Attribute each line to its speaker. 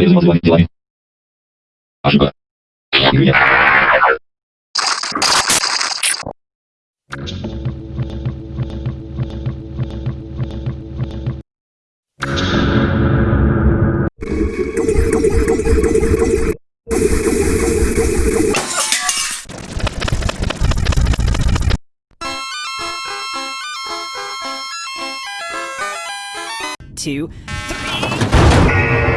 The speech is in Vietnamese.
Speaker 1: Повезло с делами. Ошибка. Нет.
Speaker 2: two, three.